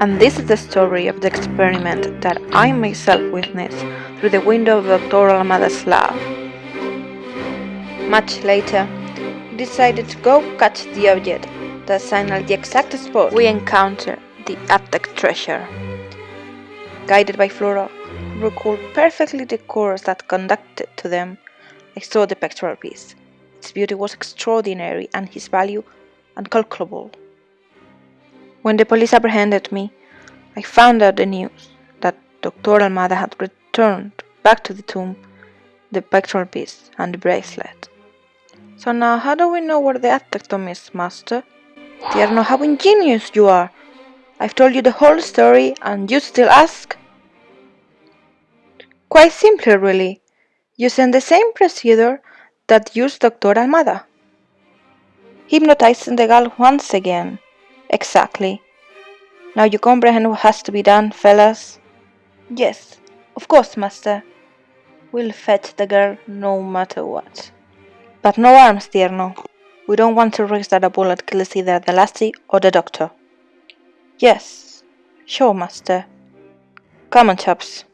And this is the story of the experiment that I myself witnessed through the window of Dr. Almada's lab. Much later, we decided to go catch the object that signaled the exact spot we encountered the Aztec treasure. Guided by Flora, who recalled perfectly the course that conducted to them, I saw the pectoral piece. Its beauty was extraordinary and his value incalculable. When the police apprehended me, I found out the news that Dr. Almada had returned back to the tomb the pectoral piece and the bracelet. So now how do we know where the tomb is, master? Tierno, how ingenious you are! I've told you the whole story and you still ask? Quite simply, really, using the same procedure that used Dr. Almada. Hypnotizing the girl once again. Exactly. Now you comprehend what has to be done, fellas? Yes, of course, master. We'll fetch the girl no matter what. But no arms, Tierno. We don't want to risk that a bullet kills either the lassie or the doctor. Yes, sure, master. Come on, chaps.